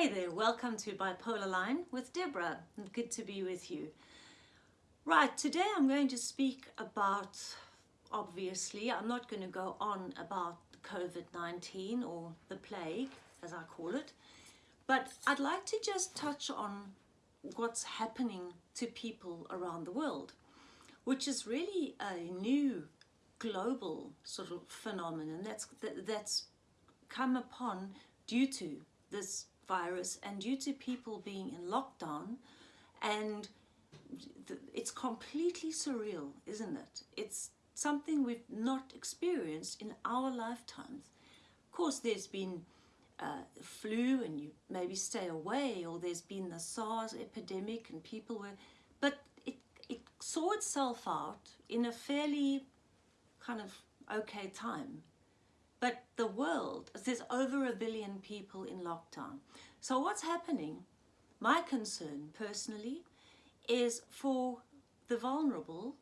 Hey there, welcome to Bipolar Line with Deborah. Good to be with you. Right, today I'm going to speak about, obviously, I'm not going to go on about COVID-19 or the plague, as I call it, but I'd like to just touch on what's happening to people around the world, which is really a new global sort of phenomenon that's, that's come upon due to this virus and due to people being in lockdown and it's completely surreal, isn't it? It's something we've not experienced in our lifetimes. Of course, there's been uh, flu and you maybe stay away or there's been the SARS epidemic and people were, but it, it saw itself out in a fairly kind of okay time. But the world, there's over a billion people in lockdown. So what's happening, my concern personally, is for the vulnerable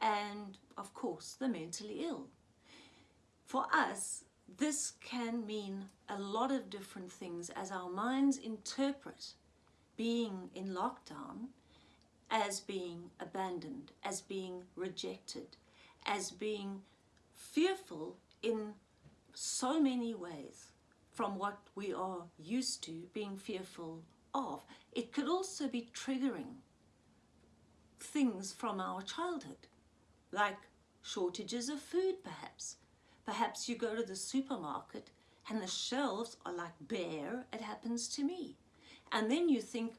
and of course the mentally ill. For us, this can mean a lot of different things as our minds interpret being in lockdown as being abandoned, as being rejected, as being fearful in so many ways from what we are used to being fearful of. It could also be triggering things from our childhood, like shortages of food perhaps, Perhaps you go to the supermarket and the shelves are like bare, it happens to me. And then you think,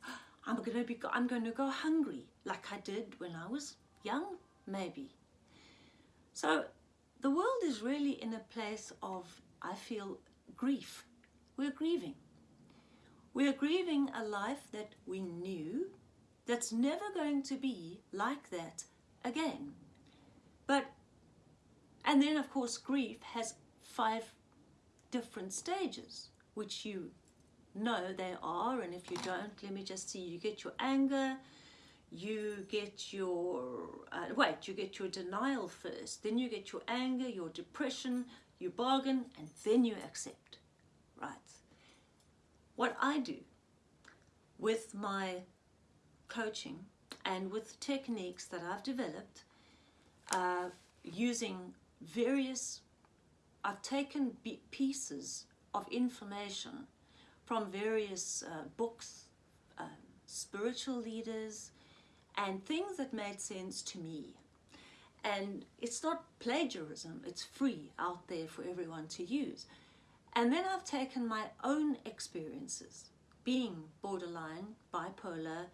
I'm going to be, I'm going to go hungry, like I did when I was young, maybe. So the world is really in a place of, I feel, grief. We're grieving. We're grieving a life that we knew that's never going to be like that again. But and then of course grief has five different stages, which you know they are. And if you don't, let me just see, you get your anger, you get your, uh, wait, you get your denial first, then you get your anger, your depression, you bargain, and then you accept, right? What I do with my coaching and with techniques that I've developed uh, using various, I've taken pieces of information from various uh, books, uh, spiritual leaders, and things that made sense to me. And it's not plagiarism, it's free out there for everyone to use. And then I've taken my own experiences, being borderline, bipolar,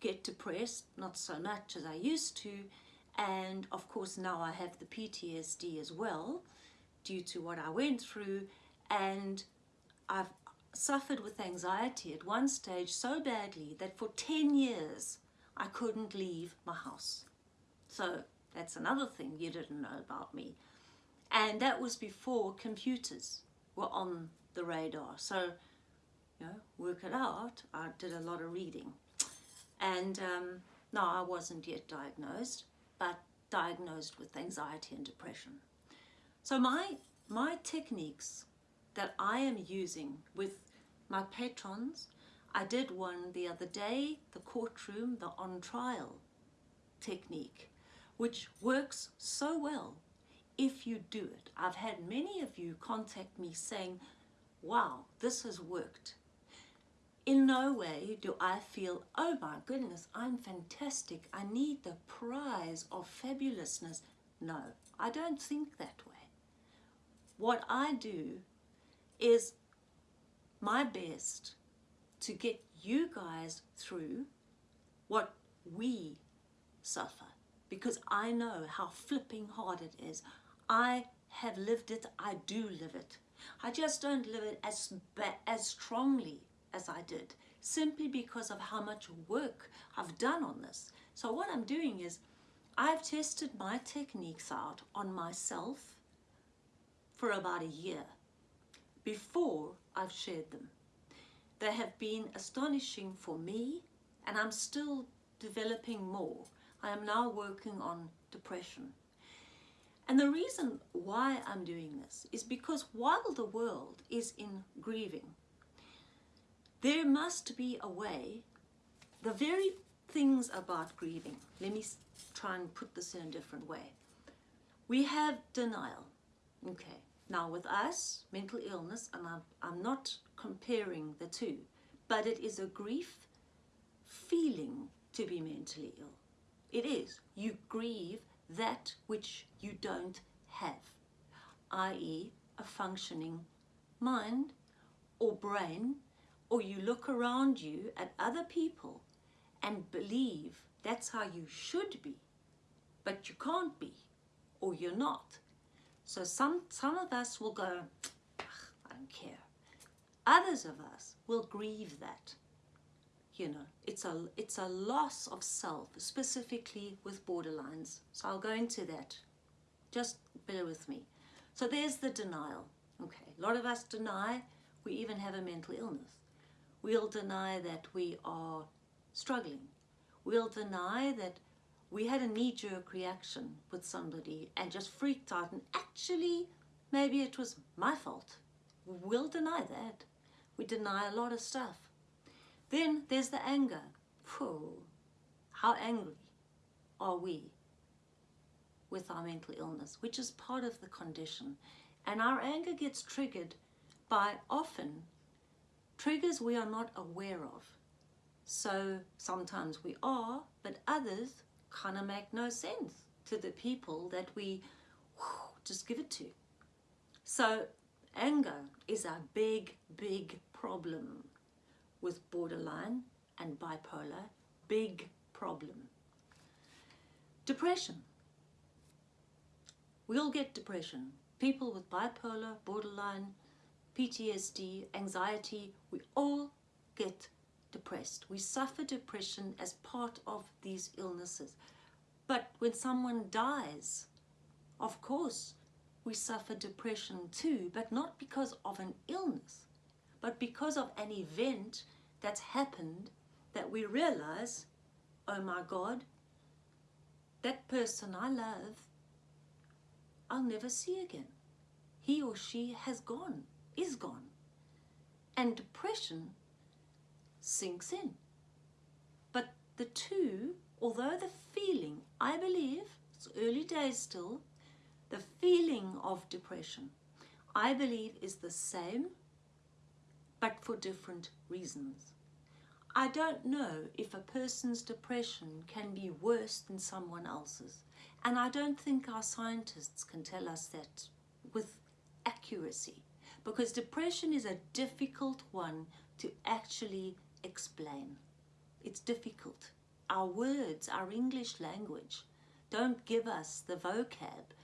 get depressed, not so much as I used to, and of course now I have the PTSD as well due to what I went through and I've suffered with anxiety at one stage so badly that for 10 years I couldn't leave my house. So that's another thing you didn't know about me. And that was before computers were on the radar. So, you know, work it out. I did a lot of reading. And um, no, I wasn't yet diagnosed but diagnosed with anxiety and depression. So my, my techniques that I am using with my patrons, I did one the other day, the courtroom, the on trial technique, which works so well if you do it. I've had many of you contact me saying, wow, this has worked. In no way do I feel, oh my goodness, I'm fantastic. I need the prize of fabulousness. No, I don't think that way. What I do is my best to get you guys through what we suffer because I know how flipping hard it is. I have lived it, I do live it. I just don't live it as, as strongly as I did simply because of how much work I've done on this. So what I'm doing is I've tested my techniques out on myself for about a year before I've shared them. They have been astonishing for me and I'm still developing more. I am now working on depression. And the reason why I'm doing this is because while the world is in grieving, there must be a way, the very things about grieving, let me try and put this in a different way. We have denial. Okay, now with us, mental illness, and I'm, I'm not comparing the two, but it is a grief feeling to be mentally ill. It is. You grieve that which you don't have, i.e. a functioning mind or brain, or you look around you at other people and believe that's how you should be, but you can't be, or you're not. So some, some of us will go, I don't care. Others of us will grieve that. You know, it's a, it's a loss of self, specifically with borderlines. So I'll go into that. Just bear with me. So there's the denial. Okay, a lot of us deny we even have a mental illness. We'll deny that we are struggling. We'll deny that we had a knee-jerk reaction with somebody and just freaked out and actually maybe it was my fault. We'll deny that. We deny a lot of stuff. Then there's the anger. Phew, how angry are we with our mental illness, which is part of the condition. And our anger gets triggered by often triggers we are not aware of. So sometimes we are, but others kind of make no sense to the people that we whew, just give it to. So anger is a big, big problem with borderline and bipolar. Big problem. Depression. We all get depression. People with bipolar, borderline, PTSD, anxiety, we all get depressed. We suffer depression as part of these illnesses. But when someone dies, of course, we suffer depression too, but not because of an illness, but because of an event that's happened that we realize, oh my God, that person I love, I'll never see again. He or she has gone, is gone. And depression sinks in. But the two, although the feeling, I believe, it's early days still, the feeling of depression, I believe is the same, but for different reasons. I don't know if a person's depression can be worse than someone else's. And I don't think our scientists can tell us that with accuracy because depression is a difficult one to actually explain. It's difficult. Our words, our English language, don't give us the vocab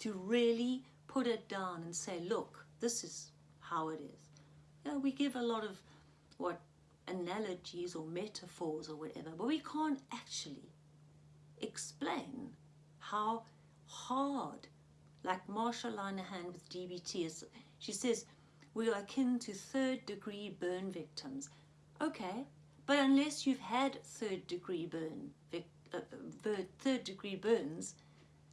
to really put it down and say, look, this is how it is. You know, we give a lot of what analogies or metaphors or whatever, but we can't actually explain how hard, like Marsha Linehan with DBT, is, she says, we are akin to third degree burn victims. Okay, but unless you've had third degree burn, uh, third degree burns,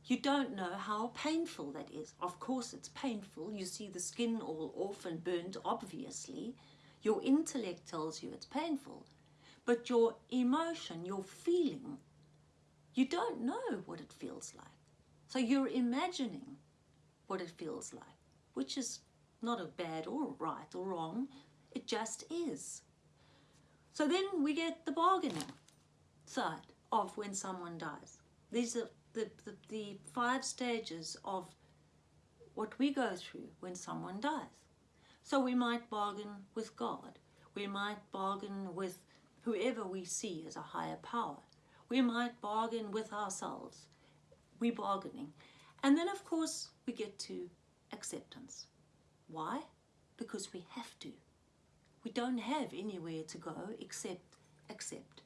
you don't know how painful that is. Of course it's painful. You see the skin all off and burnt, obviously. Your intellect tells you it's painful. But your emotion, your feeling, you don't know what it feels like. So you're imagining what it feels like, which is not a bad or right or wrong. It just is. So then we get the bargaining side of when someone dies. These are the, the, the five stages of what we go through when someone dies. So we might bargain with God. We might bargain with whoever we see as a higher power. We might bargain with ourselves. We're bargaining. And then, of course, we get to acceptance. Why? Because we have to. We don't have anywhere to go except accept.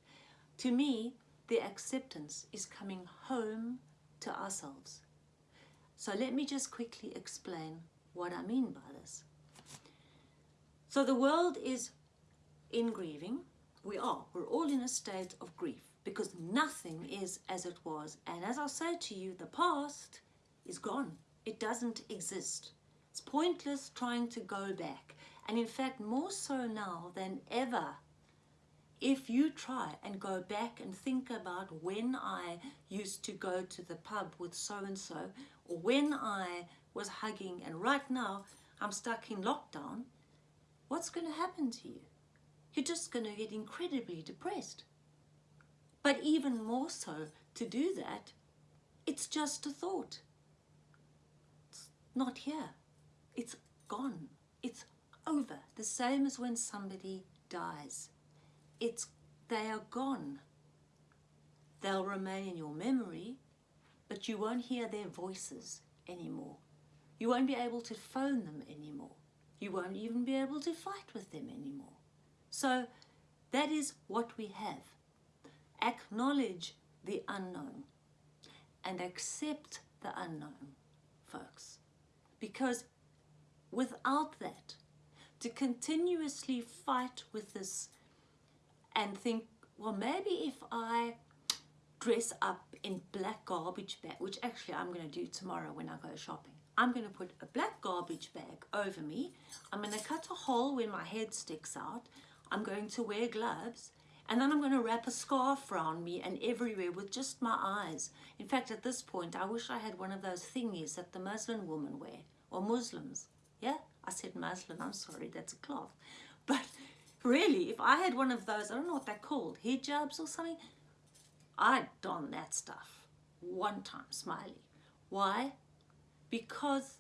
To me, the acceptance is coming home to ourselves. So let me just quickly explain what I mean by this. So the world is in grieving. We are. We're all in a state of grief because nothing is as it was. And as I say to you, the past is gone. It doesn't exist. It's pointless trying to go back And in fact, more so now than ever, if you try and go back and think about when I used to go to the pub with so and so, or when I was hugging, and right now I'm stuck in lockdown, what's going to happen to you? You're just going to get incredibly depressed. But even more so, to do that, it's just a thought. It's not here. It's gone. It's over. The same as when somebody dies. It's, they are gone. They'll remain in your memory, but you won't hear their voices anymore. You won't be able to phone them anymore. You won't even be able to fight with them anymore. So that is what we have. Acknowledge the unknown and accept the unknown, folks. Because without that, to continuously fight with this and think, well, maybe if I dress up in black garbage bag, which actually I'm going to do tomorrow when I go shopping. I'm going to put a black garbage bag over me. I'm going to cut a hole where my head sticks out. I'm going to wear gloves and then I'm going to wrap a scarf around me and everywhere with just my eyes. In fact, at this point, I wish I had one of those thingies that the Muslim women wear, or Muslims. Yeah, I said Muslim, I'm sorry, that's a cloth. But really, if I had one of those, I don't know what they're called, hijabs or something, I'd don that stuff one time, smiley. Why? Because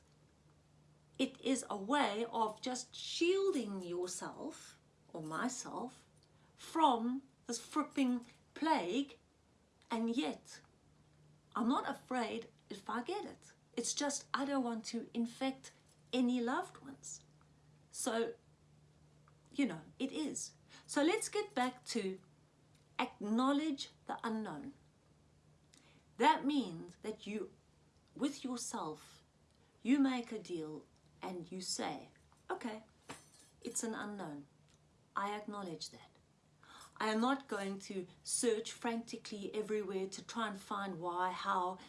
it is a way of just shielding yourself, or myself, from this fripping plague and yet I'm not afraid if I get it. It's just I don't want to infect any loved ones. So, you know, it is. So let's get back to acknowledge the unknown. That means that you, with yourself, you make a deal and you say, okay, it's an unknown. I acknowledge that. I am not going to search frantically everywhere to try and find why, how,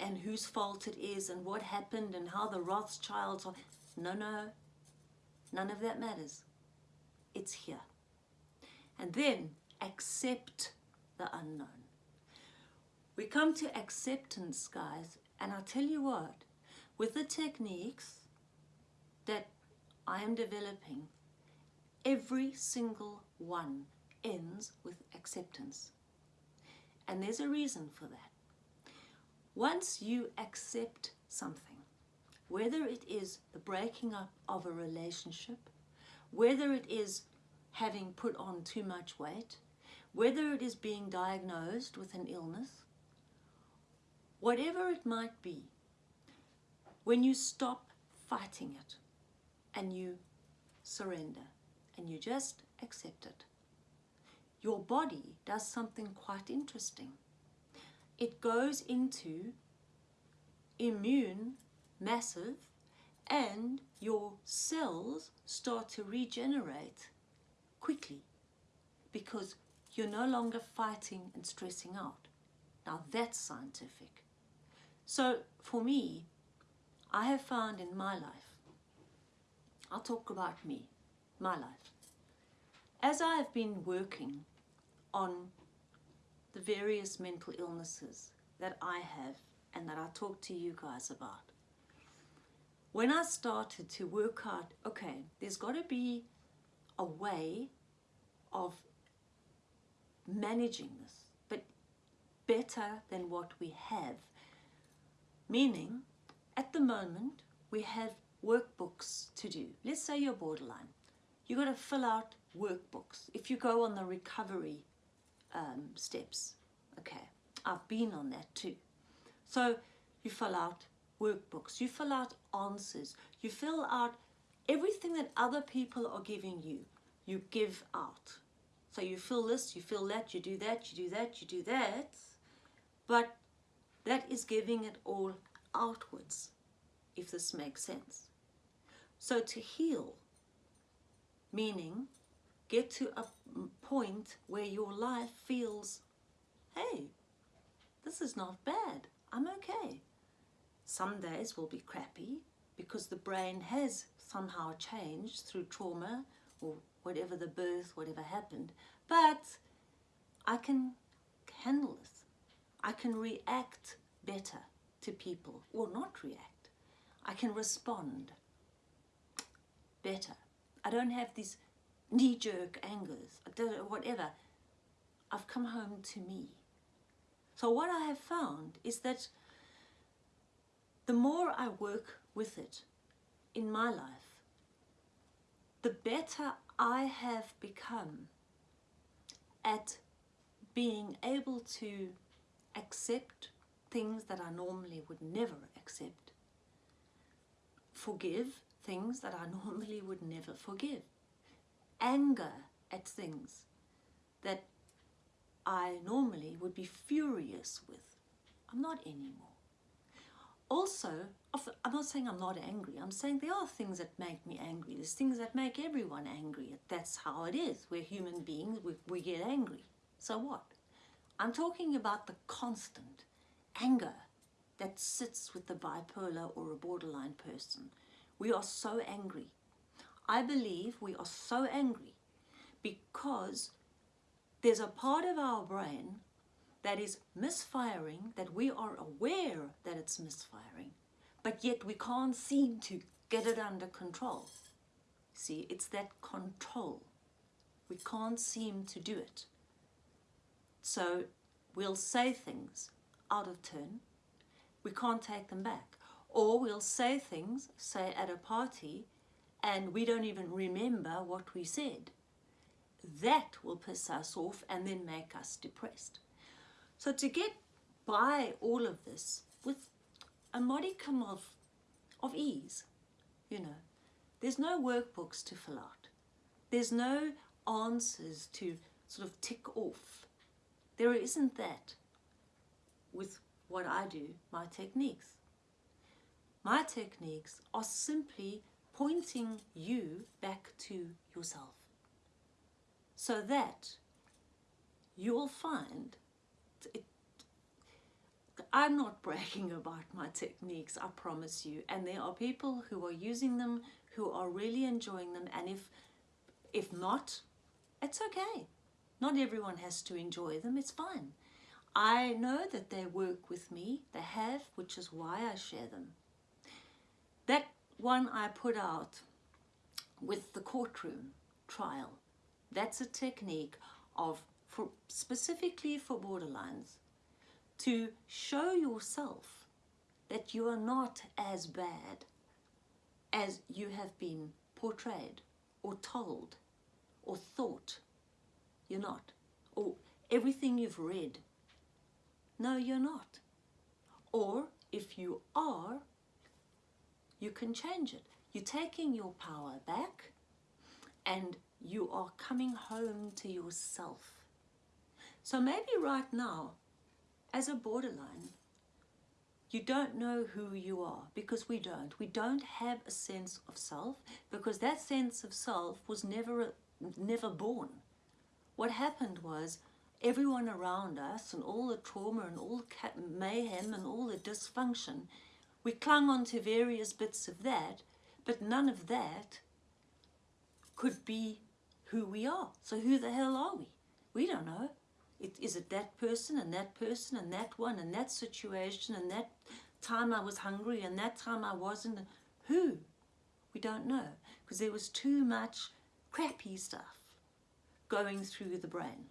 and whose fault it is, and what happened, and how the Rothschilds are. No, no, none of that matters. It's here. And then accept the unknown. We come to acceptance, guys, and I tell you what, with the techniques that I am developing, every single one ends with acceptance. And there's a reason for that. Once you accept something, whether it is the breaking up of a relationship, whether it is having put on too much weight, whether it is being diagnosed with an illness, whatever it might be, when you stop fighting it and you surrender and you just accept it, your body does something quite interesting. It goes into immune, massive, and your cells start to regenerate quickly because you're no longer fighting and stressing out. Now that's scientific. So for me, I have found in my life, I'll talk about me, my life. As I have been working on the various mental illnesses that I have and that I talk to you guys about. When I started to work out, okay, there's got to be a way of managing this, but better than what we have. Meaning, at the moment, we have workbooks to do. Let's say you're borderline. You've got to fill out workbooks. If you go on the recovery um, steps. Okay, I've been on that too. So you fill out workbooks, you fill out answers, you fill out everything that other people are giving you, you give out. So you fill this, you fill that, you do that, you do that, you do that, but that is giving it all outwards, if this makes sense. So to heal, meaning get to a point where your life feels, hey, this is not bad. I'm okay. Some days will be crappy because the brain has somehow changed through trauma or whatever the birth, whatever happened. But I can handle this. I can react better to people or not react. I can respond better. I don't have these knee-jerk angers, whatever. I've come home to me. So what I have found is that the more I work with it in my life, the better I have become at being able to accept things that I normally would never accept, forgive things that I normally would never forgive, anger at things that I normally would be furious with. I'm not anymore. Also, I'm not saying I'm not angry. I'm saying there are things that make me angry. There's things that make everyone angry. That's how it is. We're human beings. We, we get angry. So what? I'm talking about the constant anger that sits with the bipolar or a borderline person. We are so angry. I believe we are so angry because there's a part of our brain that is misfiring, that we are aware that it's misfiring, but yet we can't seem to get it under control. See, it's that control. We can't seem to do it. So we'll say things out of turn. We can't take them back. Or we'll say things, say at a party, and we don't even remember what we said that will piss us off and then make us depressed. So to get by all of this with a modicum of, of ease, you know, there's no workbooks to fill out. There's no answers to sort of tick off. There isn't that with what I do, my techniques. My techniques are simply pointing you back to yourself so that you will find it, I'm not bragging about my techniques, I promise you. And there are people who are using them, who are really enjoying them. And if, if not, it's okay. Not everyone has to enjoy them, it's fine. I know that they work with me, they have, which is why I share them. That one I put out with the courtroom trial that's a technique of, for, specifically for borderlines, to show yourself that you are not as bad as you have been portrayed or told or thought. You're not. Or everything you've read. No, you're not. Or if you are, you can change it. You're taking your power back and you are coming home to yourself. So maybe right now, as a borderline, you don't know who you are because we don't. We don't have a sense of self because that sense of self was never, never born. What happened was everyone around us and all the trauma and all the mayhem and all the dysfunction, we clung on to various bits of that, but none of that could be who we are. So who the hell are we? We don't know. It, is it that person and that person and that one and that situation and that time I was hungry and that time I wasn't? Who? We don't know because there was too much crappy stuff going through the brain.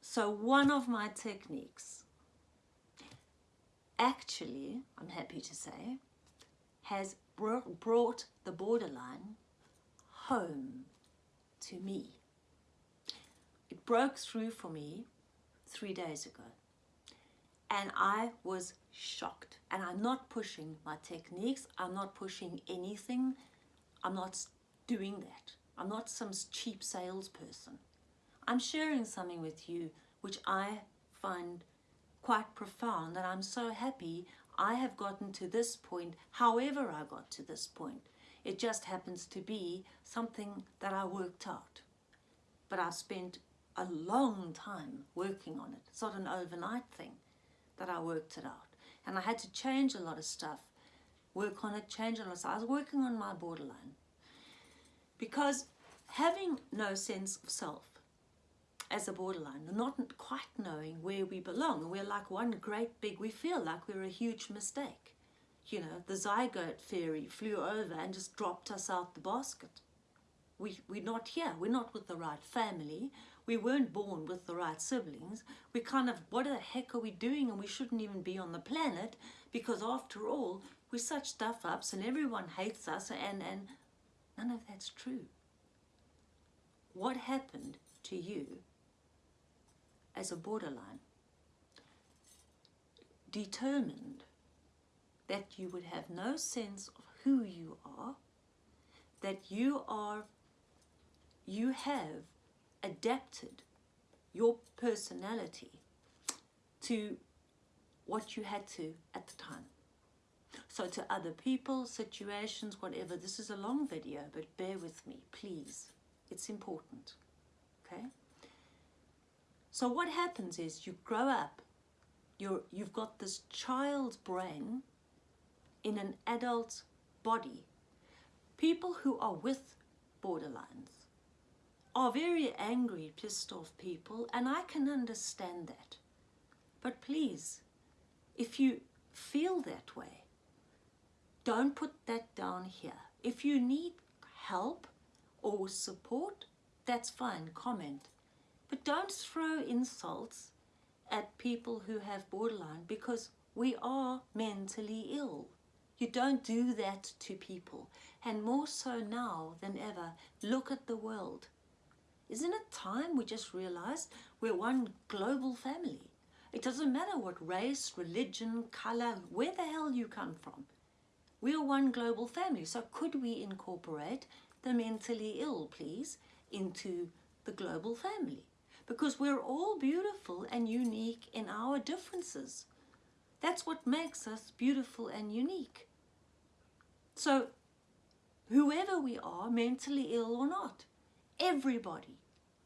So one of my techniques, actually, I'm happy to say, has brought the borderline home to me. It broke through for me three days ago. And I was shocked. And I'm not pushing my techniques. I'm not pushing anything. I'm not doing that. I'm not some cheap salesperson. I'm sharing something with you which I find quite profound and I'm so happy I have gotten to this point however I got to this point it just happens to be something that I worked out. But I spent a long time working on it. It's not an overnight thing that I worked it out. And I had to change a lot of stuff work on it, change it. So I was working on my borderline because having no sense of self as a borderline, not quite knowing where we belong, we're like one great big, we feel like we're a huge mistake. You know, the zygote fairy flew over and just dropped us out the basket. We, we're not here, we're not with the right family, we weren't born with the right siblings. We kind of, what the heck are we doing? And we shouldn't even be on the planet because after all, we're such stuff ups and everyone hates us and, and none of that's true. What happened to you as a borderline determined that you would have no sense of who you are, that you are, you have adapted your personality to what you had to at the time. So to other people, situations, whatever. This is a long video, but bear with me, please. It's important, okay? So what happens is you grow up, you're, you've got this child's brain in an adult body. People who are with borderlines are very angry, pissed off people, and I can understand that. But please, if you feel that way, don't put that down here. If you need help or support, that's fine, comment. But don't throw insults at people who have borderline because we are mentally ill. You don't do that to people. And more so now than ever, look at the world. Isn't it time we just realized we're one global family? It doesn't matter what race, religion, color, where the hell you come from. We are one global family. So could we incorporate the mentally ill, please, into the global family? Because we're all beautiful and unique in our differences. That's what makes us beautiful and unique. So whoever we are, mentally ill or not, everybody,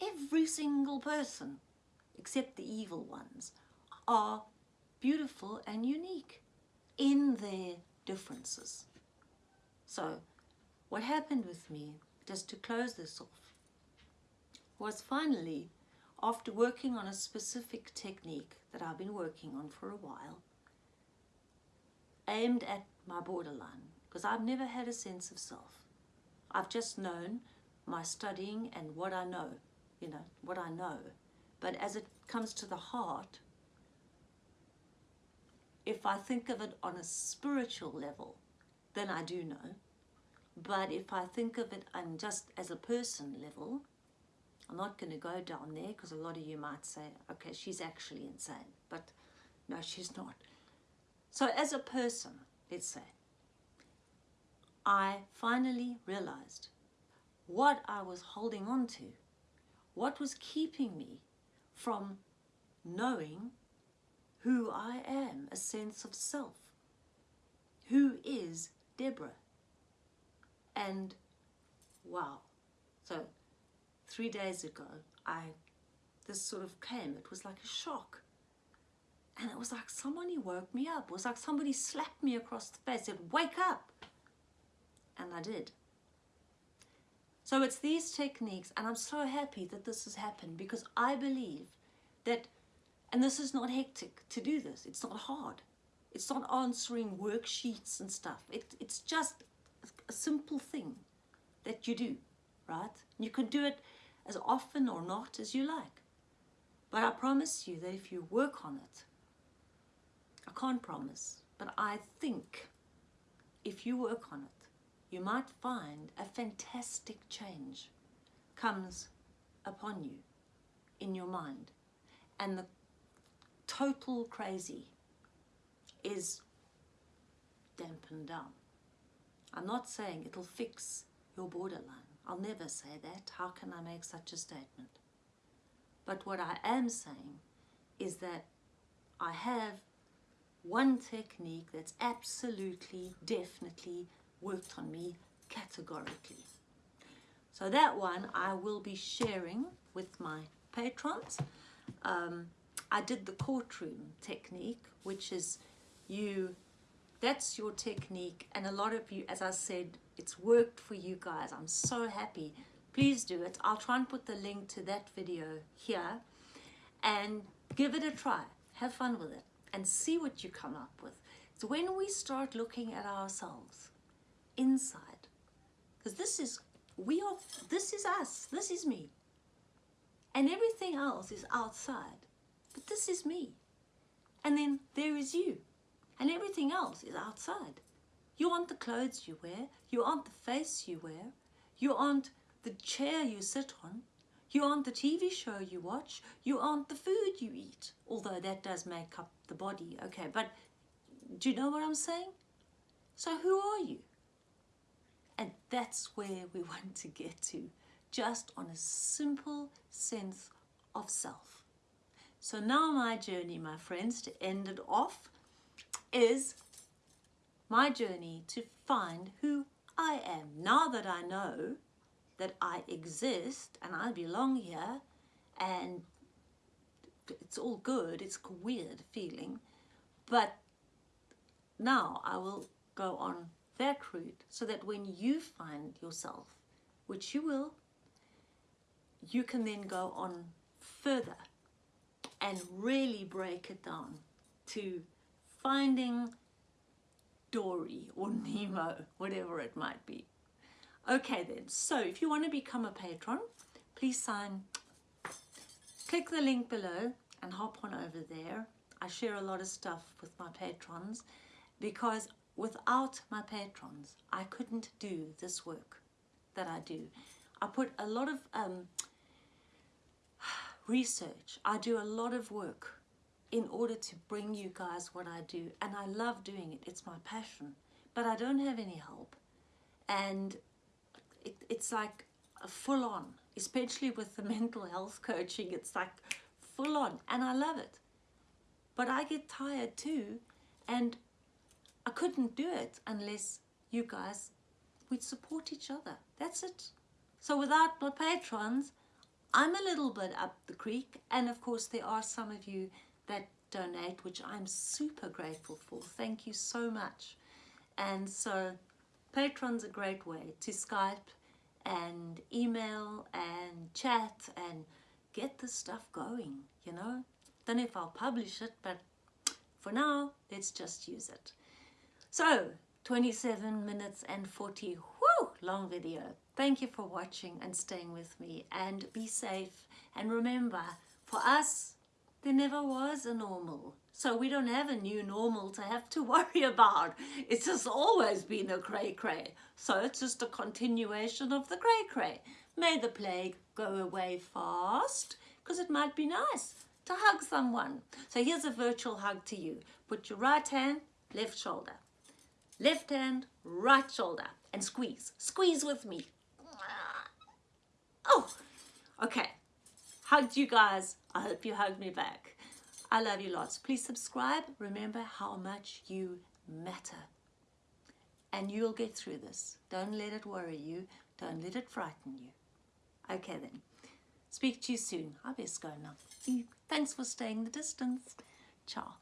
every single person, except the evil ones, are beautiful and unique in their differences. So what happened with me, just to close this off, was finally, after working on a specific technique that I've been working on for a while, aimed at my borderline, because I've never had a sense of self. I've just known my studying and what I know, you know, what I know. But as it comes to the heart, if I think of it on a spiritual level, then I do know. But if I think of it on just as a person level, I'm not going to go down there because a lot of you might say, okay, she's actually insane. But no, she's not. So as a person, let's say, I finally realized what I was holding on to, what was keeping me from knowing who I am, a sense of self. Who is Deborah? And wow. So three days ago, I this sort of came. It was like a shock. And it was like somebody woke me up. It was like somebody slapped me across the face, said, wake up. And I did. So it's these techniques, and I'm so happy that this has happened because I believe that, and this is not hectic to do this, it's not hard. It's not answering worksheets and stuff. It, it's just a simple thing that you do, right? You can do it as often or not as you like. But I promise you that if you work on it, I can't promise, but I think if you work on it, you might find a fantastic change comes upon you in your mind and the total crazy is dampened down. I'm not saying it'll fix your borderline. I'll never say that. How can I make such a statement? But what I am saying is that I have one technique that's absolutely, definitely worked on me categorically. So that one I will be sharing with my patrons. Um, I did the courtroom technique, which is you that's your technique. And a lot of you, as I said, it's worked for you guys. I'm so happy. Please do it. I'll try and put the link to that video here and give it a try. Have fun with it and see what you come up with. So when we start looking at ourselves inside, because this is, we are, this is us, this is me. And everything else is outside, but this is me. And then there is you, and everything else is outside. You aren't the clothes you wear, you aren't the face you wear, you aren't the chair you sit on, you aren't the TV show you watch, you aren't the food you eat, although that does make up the body, okay, but do you know what I'm saying? So who are you? And that's where we want to get to, just on a simple sense of self. So now my journey, my friends, to end it off, is my journey to find who I am. Now that I know that I exist and I belong here and it's all good, it's a weird feeling, but now I will go on that route so that when you find yourself, which you will, you can then go on further and really break it down to finding Dory or Nemo, whatever it might be. Okay then, so if you want to become a patron, please sign, click the link below and hop on over there. I share a lot of stuff with my patrons because without my patrons, I couldn't do this work that I do. I put a lot of um, research. I do a lot of work in order to bring you guys what I do. And I love doing it. It's my passion. But I don't have any help. And it, it's like full on, especially with the mental health coaching. It's like full on. And I love it. But I get tired too. And I couldn't do it unless you guys would support each other. That's it. So without my patrons, I'm a little bit up the creek. And of course, there are some of you that donate, which I'm super grateful for. Thank you so much. And so Patreon's a great way to Skype and email and chat and get the stuff going, you know. Don't know if I'll publish it, but for now, let's just use it. So, 27 minutes and 40, whoo, long video. Thank you for watching and staying with me and be safe. And remember, for us, there never was a normal. So we don't have a new normal to have to worry about. It's just always been a cray-cray. So it's just a continuation of the cray-cray. May the plague go away fast, because it might be nice to hug someone. So here's a virtual hug to you. Put your right hand, left shoulder. Left hand, right shoulder. And squeeze. Squeeze with me. Oh, okay. Hugged you guys. I hope you hugged me back. I love you lots. Please subscribe. Remember how much you matter. And you'll get through this. Don't let it worry you. Don't let it frighten you. Okay then. Speak to you soon. I best go now. Thanks for staying the distance. Ciao.